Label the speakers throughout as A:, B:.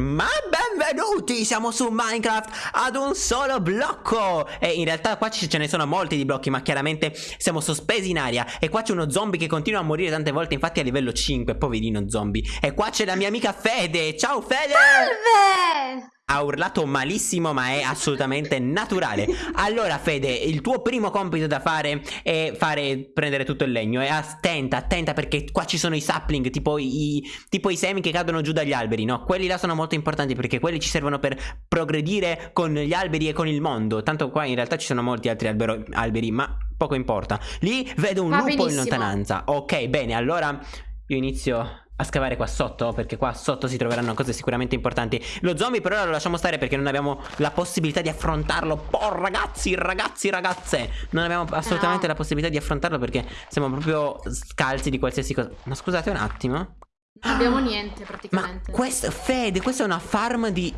A: Ma benvenuti, siamo su Minecraft ad un solo blocco E in realtà qua ce ne sono molti di blocchi ma chiaramente siamo sospesi in aria E qua c'è uno zombie che continua a morire tante volte infatti a livello 5, poverino zombie E qua c'è la mia amica Fede, ciao Fede!
B: Salve!
A: Ha urlato malissimo ma è assolutamente naturale. Allora Fede il tuo primo compito da fare è fare prendere tutto il legno. E attenta attenta perché qua ci sono i sapling tipo i, tipo i semi che cadono giù dagli alberi no? Quelli là sono molto importanti perché quelli ci servono per progredire con gli alberi e con il mondo. Tanto qua in realtà ci sono molti altri albero, alberi ma poco importa. Lì vedo un
B: Va
A: lupo
B: benissimo.
A: in lontananza. Ok bene allora io inizio a scavare qua sotto perché qua sotto si troveranno cose sicuramente importanti Lo zombie per ora lo lasciamo stare perché non abbiamo la possibilità di affrontarlo Oh ragazzi, ragazzi, ragazze Non abbiamo assolutamente
B: No.
A: la possibilità di affrontarlo perché siamo proprio scalzi di qualsiasi cosa Ma scusate un attimo
B: Non abbiamo niente
A: Ma
B: praticamente.
A: questa, Fede, questa è una farm di...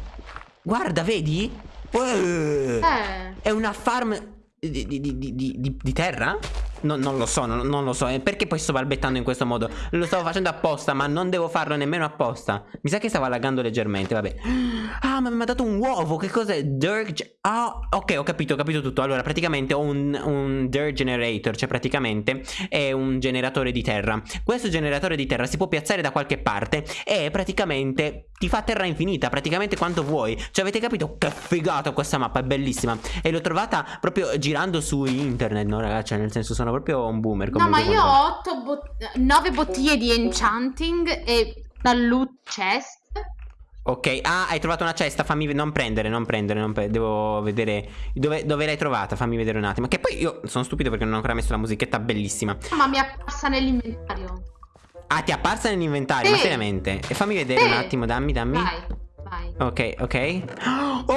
A: Guarda, vedi? Eh,
B: Eh,
A: È una farm di- di- di- di terra? No, non lo so, non, non lo so. Perché poi sto balbettando in questo modo? Lo stavo facendo apposta, ma non devo farlo nemmeno apposta. Mi sa che stava laggando leggermente, vabbè. Ah, ma mi ha dato un uovo. Che cos'è? Dirt. Ah, ok, ho capito, ho capito tutto. Allora, praticamente ho un, un dirt generator, cioè praticamente è un generatore di terra. Questo generatore di terra si può piazzare da qualche parte e praticamente ti fa terra infinita, praticamente quanto vuoi. Cioè, avete capito che figata questa mappa? È bellissima. E l'ho trovata proprio girando su internet, no, ragazzi? Cioè, nel senso, sono proprio un boomer.
B: no, ma io ho 8 bot- 9 bottiglie di enchanting e una loot chest.
A: Ok, ah, hai trovato una cesta, fammi non prendere, non prendere, non pre- devo vedere dove, dove l'hai trovata, fammi vedere un attimo. Che poi io sono stupido perché non ho ancora messo la musichetta bellissima.
B: Ma mi è apparsa nell'inventario.
A: Ah, ti è apparsa nell'inventario, ma
B: Sì.
A: seriamente? E fammi vedere
B: Sì.
A: un attimo, dammi, dammi.
B: Vai, vai.
A: Ok, ok. Oh,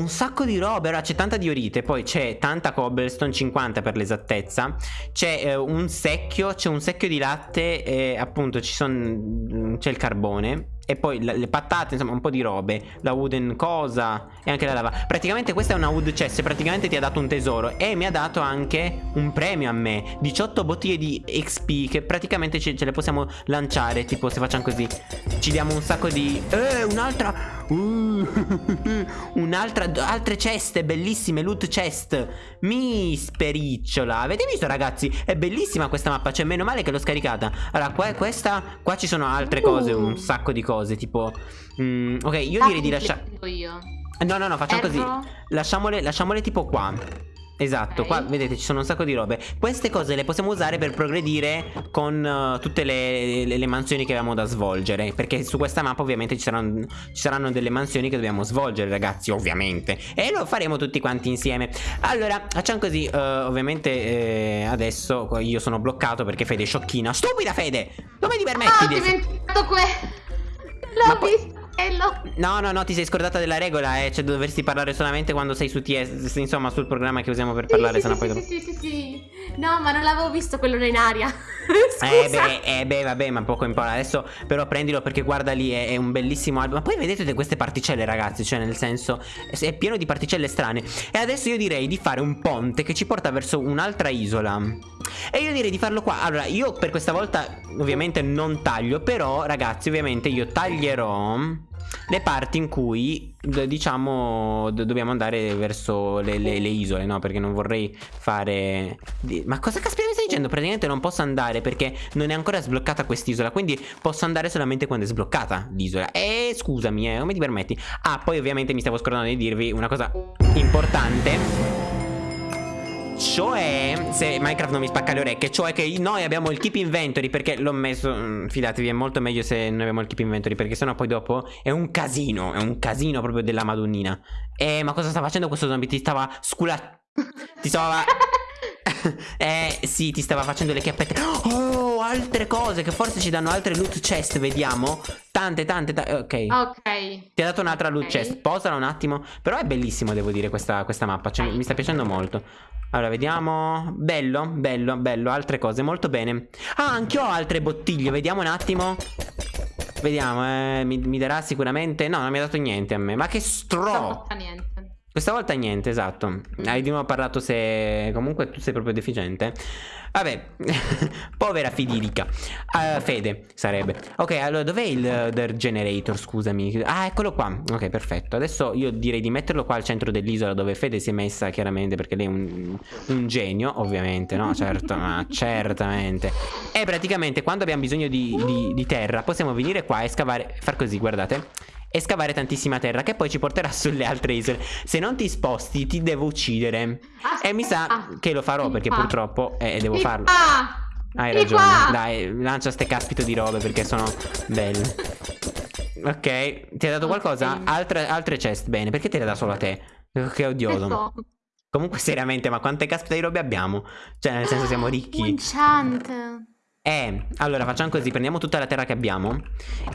A: un sacco di robe. Allora, c'è tanta diorite, poi c'è tanta cobblestone, 50 per l'esattezza. C'è eh, un secchio, c'è un secchio di latte e appunto ci son- c'è il carbone. E poi le patate, insomma, un po' di robe. La wooden cosa e anche la lava. Praticamente questa è una wood chest. Praticamente ti ha dato un tesoro. E mi ha dato anche un premio a me. 18 bottiglie di XP. Che praticamente ce, ce le possiamo lanciare. Tipo, se facciamo così, ci diamo un sacco di. Eh, un'altra. Uh, un'altra. Altre ceste bellissime. Loot chest. Mi spericciola. Avete visto, ragazzi? È bellissima questa mappa. Cioè, meno male che l'ho scaricata. Allora, qua, questa. Qua ci sono altre cose. Un
B: Uh.
A: sacco di cose. Tipo. mm, ok, io
B: Ah,
A: direi di lasciare. No, no, no, facciamo così. Lasciamole, lasciamole tipo qua. Esatto,
B: Ok.
A: qua vedete ci sono un sacco di robe. Queste cose le possiamo usare per progredire con eh, tutte le, le- le mansioni che abbiamo da svolgere Perché su questa mappa ovviamente ci saranno, ci saranno delle mansioni che dobbiamo svolgere ragazzi ovviamente. E lo faremo tutti quanti insieme. Allora facciamo così eh, Ovviamente eh, adesso io sono bloccato perché Fede è sciocchina. Stupida Fede! Come ti permetti
B: Ah, ho
A: di
B: dimenticato que... L'ho visto quello.
A: No, no, no, ti sei scordata della regola, eh. Cioè, dovresti parlare solamente quando sei su TS. Insomma, sul programma che usiamo per parlare,
B: sì,
A: sennò
B: sì,
A: poi.
B: sì, sì, sì, sì, sì. No, ma non l'avevo visto quello in aria.
A: Eh beh, eh beh, vabbè, ma poco importa. Adesso però prendilo perché guarda lì, è, è un bellissimo album. Ma poi vedete queste particelle, ragazzi, cioè nel senso è pieno di particelle strane. E adesso io direi di fare un ponte che ci porta verso un'altra isola. E io direi di farlo qua. Allora, io per questa volta ovviamente non taglio, però ragazzi, ovviamente io taglierò le parti in cui diciamo dobbiamo andare verso le, le- le isole, no? Perché non vorrei fare... Ma cosa caspita mi stai dicendo? Praticamente non posso andare perché non è ancora sbloccata quest'isola, quindi posso andare solamente quando è sbloccata l'isola. E scusami, eh, come ti permetti? Ah, poi ovviamente mi stavo scordando di dirvi una cosa importante. Cioè, se Minecraft non mi spacca le orecchie, cioè che noi abbiamo il keep inventory perché l'ho messo, mm, fidatevi, è molto meglio se noi abbiamo il keep inventory perché sennò poi dopo è un casino, è un casino proprio della madonnina. Eh, ma cosa sta facendo questo zombie? Ti stava scula... Ti stava... eh, sì, ti stava facendo le chiappette. Oh, altre cose che forse ci danno altre loot chest, vediamo. Tante, tante, tante. Ok.
B: Ok.
A: Ti ha dato un'altra loot
B: Ok.
A: chest. Posala un attimo. Però è bellissimo, devo dire, questa, questa mappa. Cioè, mi- sta piacendo molto. Allora, vediamo. Bello, bello, bello. Altre cose, molto bene. Ah, anche io ho altre bottiglie. Vediamo un attimo. Vediamo, eh, mi, mi darà sicuramente. No, non mi ha dato niente a me. Ma che stro.
B: Non niente.
A: Questa volta niente, esatto. Hai di nuovo parlato se... Comunque tu sei proprio deficiente. Vabbè, povera Fidilica. Uh, Fede sarebbe. Ok, allora dov'è il uh, generator? Scusami. Ah, eccolo qua. Ok, perfetto. Adesso io direi di metterlo qua al centro dell'isola dove Fede si è messa chiaramente perché lei è un, un genio, ovviamente, no? Certo, ma certamente. E praticamente quando abbiamo bisogno di, di, di terra possiamo venire qua e scavare, far così, guardate e scavare tantissima terra che poi ci porterà sulle altre isole. Se non ti sposti ti devo uccidere. Ah, e mi sa ah, che lo farò perché purtroppo eh, devo farlo. Hai ragione. Dai, lancia ste caspito di robe perché sono belle. Ok, ti ha dato qualcosa? Altre, altre chest, bene. Perché te le dà solo a te? Che odioso. Comunque seriamente, ma quante caspita di robe abbiamo? Cioè, nel senso siamo ricchi.
B: Enchant.
A: Eh, allora facciamo così, prendiamo tutta la terra che abbiamo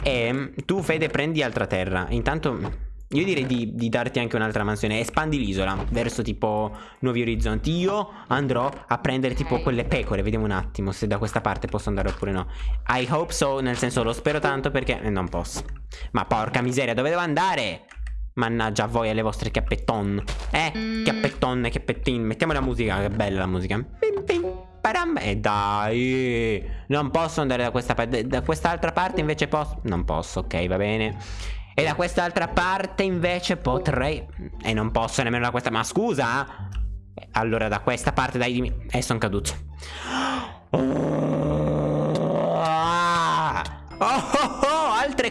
A: e tu Fede prendi altra terra. Intanto io direi di, di darti anche un'altra mansione, espandi l'isola verso tipo nuovi orizzonti. Io andrò a prendere tipo quelle pecore, vediamo un attimo se da questa parte posso andare oppure no. I hope so, nel senso lo spero tanto perché eh, non posso. Ma porca miseria, dove devo andare? Mannaggia a voi e alle vostre chiappetton. Eh, mm. chiappetton chiappettin. Mettiamo la musica, che bella la musica. Pim, pim. Param e dai Non posso andare da questa parte Da quest'altra parte invece posso Non posso, ok va bene. E da quest'altra parte invece potrei E non posso nemmeno da questa Ma scusa Allora da questa parte dai dimmi E eh, sono caduto. oh,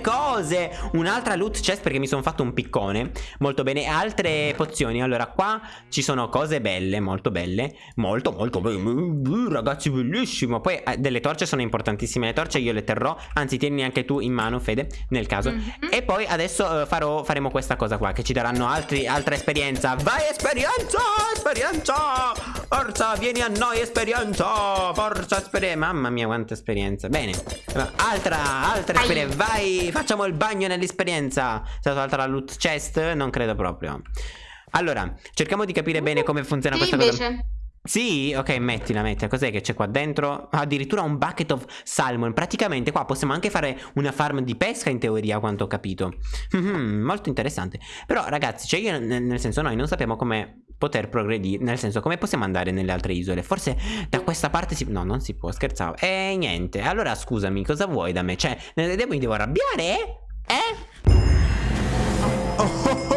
A: cose. Un'altra loot chest perché mi sono fatto un piccone. Molto bene. Altre pozioni. Allora qua ci sono cose belle Molto belle. Molto molto belle. Ragazzi bellissimo. Poi eh, delle torce sono importantissime. Le torce io le terrò. Anzi tieni anche tu in mano Fede Nel caso. Mm -hmm. E poi adesso eh, farò, faremo questa cosa qua Che ci daranno altri, altra esperienza. Vai esperienza Esperienza! Forza vieni a noi esperienza! Forza esperienza. Mamma mia quanta esperienza. Bene. Altra Altra esperienza. Vai facciamo il bagno nell'esperienza. È stata tolta la loot chest? Non credo proprio. Allora, cerchiamo di capire bene come funziona sì, questa invece. cosa. Sì, ok, mettila, mettila. Cos'è che c'è qua dentro? Addirittura un bucket of salmon. Praticamente qua possiamo anche fare una farm di pesca in teoria, a quanto ho capito. Mm-hmm, molto interessante. Però ragazzi, cioè io nel senso noi non sappiamo come poter progredire. Nel senso come possiamo andare nelle altre isole. Forse da questa parte si... No, non si può, scherzavo. E niente. Allora scusami, cosa vuoi da me? Cioè, mi devo arrabbiare? Eh? Oh, oh, oh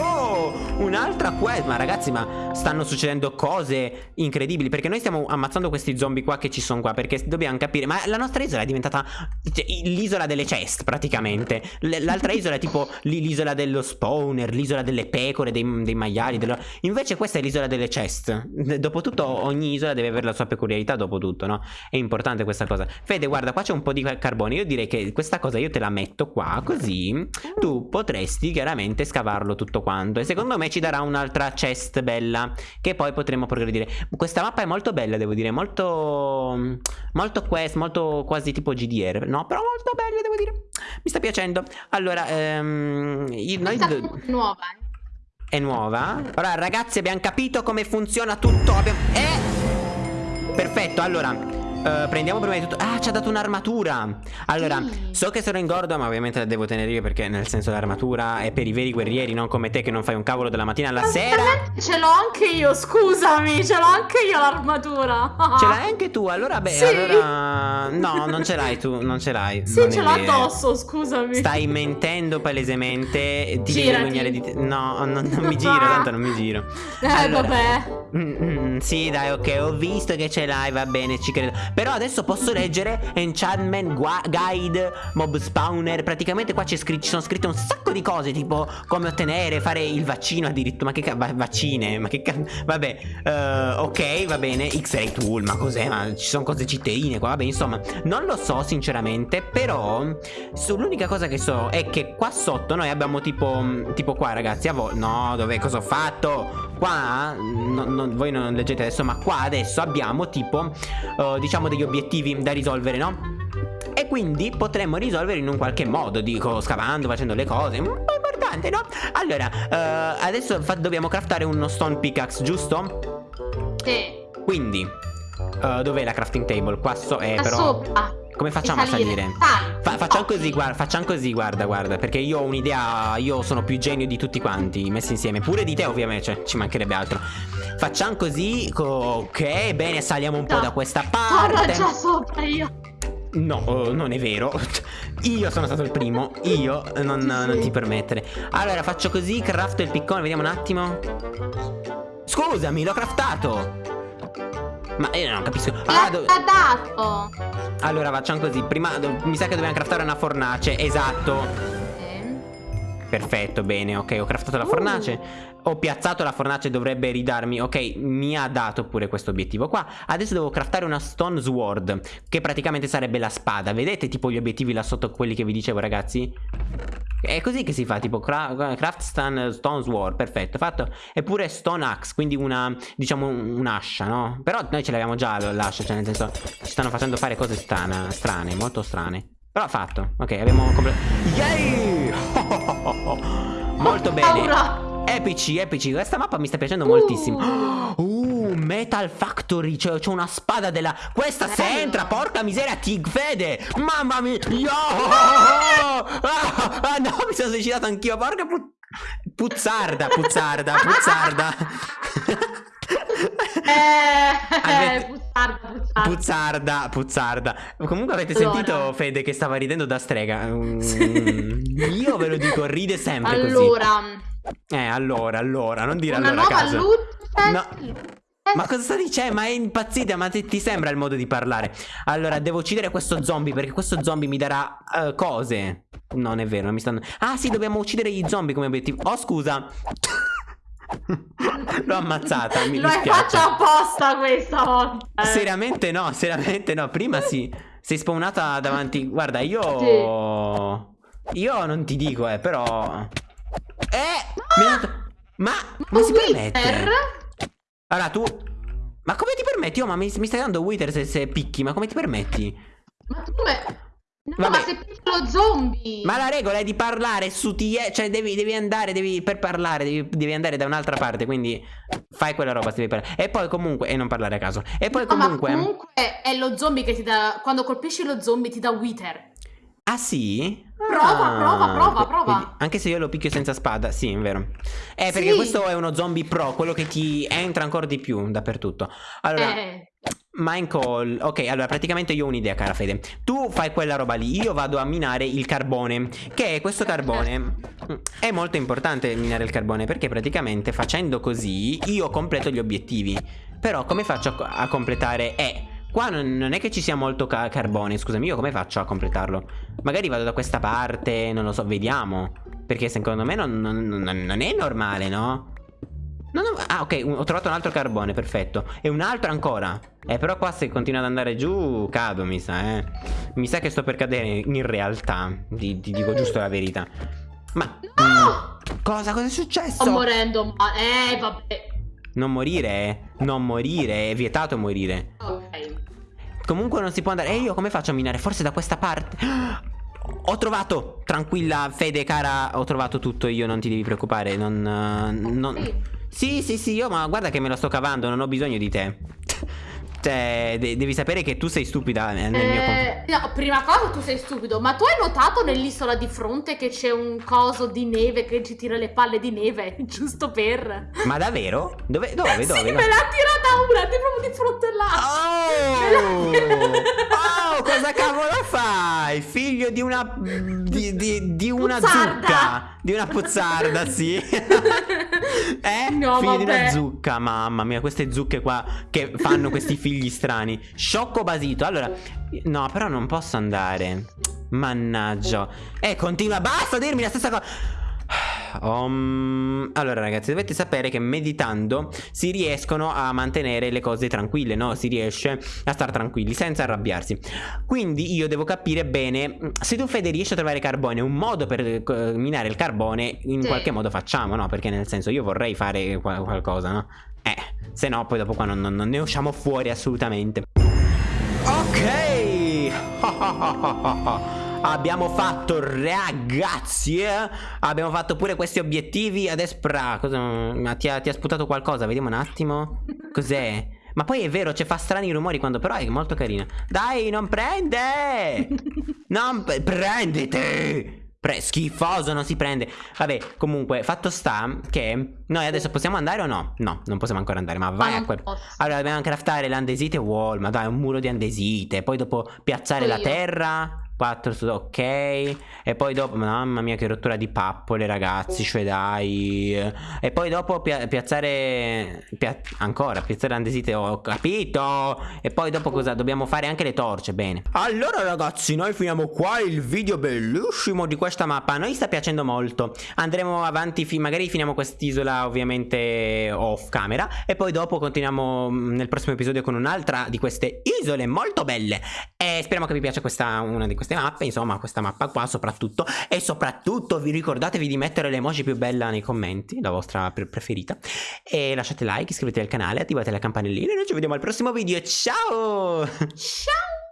A: un'altra quest Ma ragazzi ma stanno succedendo cose incredibili Perché noi stiamo ammazzando questi zombie qua che ci sono qua Perché dobbiamo capire Ma la nostra isola è diventata cioè, l'isola delle chest praticamente. L'altra isola è tipo l'isola dello spawner L'isola delle pecore, dei, dei maiali dello... Invece questa è l'isola delle chest. Dopotutto ogni isola deve avere la sua peculiarità Dopotutto no? È importante questa cosa. Fede guarda qua c'è un po' di carbone Io direi che questa cosa io te la metto qua Così tu potresti chiaramente scavarlo tutto quanto. E secondo me ci darà un'altra chest bella Che poi potremo progredire. Questa mappa è molto bella devo dire Molto Molto quest Molto quasi tipo GDR No? Però molto bella devo dire. Mi sta piacendo. Allora ehm, io, noi
B: è nuova
A: eh. È nuova? Allora ragazzi abbiamo capito come funziona tutto abbiamo... Eh! Perfetto allora Uh, prendiamo prima di tutto. Ah ci ha dato un'armatura. Allora sì. so che sono ingordo ma ovviamente la devo tenere io Perché nel senso l'armatura è per i veri guerrieri Non come te che non fai un cavolo dalla mattina alla sera.
B: Ce l'ho anche io scusami Ce l'ho anche io l'armatura.
A: Ce l'hai anche tu? Allora beh sì. allora No non ce l'hai tu Non ce l'hai.
B: Sì ce l'ho addosso scusami.
A: Stai mentendo palesemente Ti devi vergognare di te. No non, non mi giro Tanto non mi giro.
B: Eh allora, vabbè.
A: mm, mm, Sì dai ok ho visto che ce l'hai Va bene ci credo però adesso posso leggere Enchantment Guide Mob Spawner. Praticamente qua ci sono scritte un sacco di cose Tipo come ottenere Fare il vaccino addirittura Ma che cazzo Vaccine Ma che cazzo Vabbè uh, Ok va bene X-Ray Tool Ma cos'è? Ma ci sono cose citteine qua Vabbè insomma Non lo so sinceramente Però L'unica cosa che so È che qua sotto noi abbiamo tipo Tipo qua ragazzi a No dove cosa ho fatto Qua no, no, Voi non leggete adesso Ma qua adesso abbiamo tipo uh, Diciamo degli obiettivi da risolvere, no? E quindi potremmo risolvere in un qualche modo, dico, scavando, facendo le cose, un po' importante, no? Allora, uh, adesso dobbiamo craftare uno stone pickaxe, giusto?
B: Sì.
A: Quindi, uh, dov'è la crafting table? Qua so, eh, però...
B: sopra.
A: Come facciamo a salire?
B: Sali.
A: Fa- facciamo
B: Oh,
A: così, guarda, facciamo così, guarda, guarda, perché io ho un'idea, io sono più genio di tutti quanti, messi insieme, pure di te ovviamente, cioè, ci mancherebbe altro. Facciamo così, co- ok, bene, saliamo un po'
B: No.
A: da questa parte.
B: già sopra io.
A: No, oh, non è vero. Io sono stato il primo. Io non, non ti permettere. Allora, faccio così, crafto il piccone, vediamo un attimo. Scusami, l'ho craftato. Ma io non capisco. Ah, do-
B: L'ha dato.
A: allora, facciamo così. Prima do- mi sa che dobbiamo craftare una fornace. Esatto.
B: Eh.
A: Perfetto, bene, ok, ho craftato la
B: Uh.
A: fornace. Ho piazzato la fornace, dovrebbe ridarmi. Ok, mi ha dato pure questo obiettivo qua. Adesso devo craftare una Stone Sword, che praticamente sarebbe la spada. Vedete tipo gli obiettivi là sotto, quelli che vi dicevo, ragazzi? È così che si fa, tipo cra- craft stone, stone Sword, perfetto, fatto. Eppure Stone Axe, quindi una, diciamo, un'ascia, no? Però noi ce l'abbiamo già l'ascia, cioè nel senso, ci stanno facendo fare cose strane, strane, molto strane. Però fatto, ok, abbiamo completato. Yay! Molto bene. Epici, epici. Questa mappa mi sta piacendo
B: Uh.
A: moltissimo. Uh, Metal Factory. Cioè, c'è una spada della. Questa se entra, porca miseria, Tig Fede. Mamma mia. Yo! Ah, ah, no, mi sono suicidato anch'io. Porca pu- puzzarda, puzzarda, puzzarda.
B: Eh,
A: Avete-
B: puzzarda, puzzarda.
A: Puzzarda, puzzarda. Comunque avete
B: Allora.
A: sentito Fede che stava ridendo da strega? Mm, Io ve lo dico, ride sempre così.
B: Allora,
A: Eh, allora, allora, non dire
B: una
A: allora a
B: nuova
A: caso.
B: luce.
A: No. Ma cosa sta dicendo? Ma è impazzita, ma ti, ti sembra il modo di parlare? Allora, devo uccidere questo zombie perché questo zombie mi darà eh, cose. Non è vero, non mi stanno... Ah sì, dobbiamo uccidere gli zombie come obiettivo. Oh, scusa. L'ho ammazzata, mi
B: Lo
A: dispiace.
B: fatto apposta questa volta. eh.
A: Seriamente no, seriamente no. Prima sì. Sei spawnata davanti. Guarda, io. Io non ti dico, eh, però. Eh! mi ha dato- Ma. Ma si permette? Allora tu. Ma come ti permetti? Oh, ma mi, mi stai dando Wither se, se picchi, ma come ti permetti?
B: Ma tu come? No,
A: Vabbè.
B: ma sei piccolo zombie.
A: Ma la regola è di parlare su TE, cioè devi, devi andare, devi, per parlare, devi, devi andare da un'altra parte, quindi fai quella roba se devi parlare. E poi comunque, e non parlare a caso. E poi
B: No, ma
A: comunque...
B: comunque è lo zombie che ti dà. Quando colpisci lo zombie ti dà Wither.
A: Ah sì?
B: Prova,
A: Ah,
B: prova, prova, prova.
A: anche se io lo picchio senza spada, sì, è vero. Eh, perché
B: Sì.
A: questo è uno zombie pro, quello che ti entra ancora di più dappertutto. Allora,
B: Eh,
A: Minecall, ok, allora praticamente io ho un'idea, cara Fede. Tu fai quella roba lì, io vado a minare il carbone. Che questo carbone mm, è molto importante minare il carbone perché praticamente facendo così io completo gli obiettivi. Però come faccio a, a completare? Eh, qua non, non è che ci sia molto ca- carbone, scusami, io come faccio a completarlo? Magari vado da questa parte, non lo so, vediamo. Perché secondo me non, non- non- è normale, no? No, no, ah, ok, un- ho trovato un altro carbone, perfetto. E un altro ancora. Eh, però qua se continua ad andare giù, cado, mi sa, eh. Mi sa che sto per cadere in realtà. Ti, ti dico giusto la verità. Ma... mm, cosa? Cosa è successo?
B: sto morendo. Ma... Eh, vabbè.
A: non morire, eh. Non morire, è vietato morire.
B: Ok.
A: Comunque non si può andare. E io come faccio a minare? Forse da questa parte. Ho trovato! Tranquilla, Fede, cara, ho trovato tutto. Io non ti devi preoccupare. Non. eh, non... Sì, sì, sì, io ma guarda che me lo sto cavando, non ho bisogno di te. Cioè, de- devi sapere che tu sei stupida nel mio confronto.
B: Eh, no, prima cosa tu sei stupido, ma tu hai notato nell'isola di fronte che c'è un coso di neve che ci tira le palle di neve, giusto per...
A: Ma davvero? Dove? Dove? Dove?
B: sì,
A: Dove?
B: me l'ha tirata una, ti proprio di fronte là.
A: Oh! Oh, cosa cavolo fai? Figlio di una. di, di- di una
B: Puzzarda.
A: zucca. Di una puzzarda, sì. eh?
B: No,
A: Figlio di una
B: vabbè.
A: zucca, mamma mia, queste zucche qua che fanno questi figli strani. Sciocco basito. Allora, no, però non posso andare. Mannaggia. Eh, continua, basta dirmi la stessa cosa. Um, allora ragazzi dovete sapere che meditando si riescono a mantenere le cose tranquille, no? Si riesce a stare tranquilli senza arrabbiarsi. Quindi io devo capire bene se tu Fede riesci a trovare carbone, un modo per eh, minare il carbone in
B: Sì.
A: qualche modo facciamo, no? Perché nel senso io vorrei fare qual- qualcosa, no? Eh, se no poi dopo qua non, non- non ne usciamo fuori assolutamente. Ok! Abbiamo fatto ragazzi eh? Abbiamo fatto pure questi obiettivi Adesso pra, cosa, ma ti, ha, ti ha sputato qualcosa Vediamo un attimo Cos'è? Ma poi è vero, cioè fa strani rumori quando però è molto carina. Dai, non prende! non prendete! Pre schifoso, non si prende. Vabbè, comunque, fatto sta che noi adesso possiamo andare o no? No, non possiamo ancora andare, ma vai
B: Ma
A: a quel... Allora, dobbiamo craftare l'andesite wall, ma dai, un muro di andesite. Poi dopo piazzare
B: Io.
A: la terra. 4 su ok. E poi dopo, mamma mia, che rottura di pappole, ragazzi. Cioè, dai. E poi dopo pia- piazzare. pia- ancora, piazzare l'andesite, ho capito. E poi dopo cosa? Dobbiamo fare anche le torce, bene. Allora, ragazzi, noi finiamo qua il video bellissimo di questa mappa. A noi sta piacendo molto. Andremo avanti, fi- magari finiamo quest'isola, ovviamente, off camera. E poi dopo continuiamo mm, nel prossimo episodio con un'altra di queste isole molto belle. E speriamo che vi piaccia questa, una di queste mappe, insomma, questa mappa qua soprattutto. E soprattutto vi ricordatevi di mettere l'emoji più bella nei commenti, la vostra pre- preferita. E lasciate like, iscrivetevi al canale, attivate la campanellina e noi ci vediamo al prossimo video. Ciao!
B: Ciao!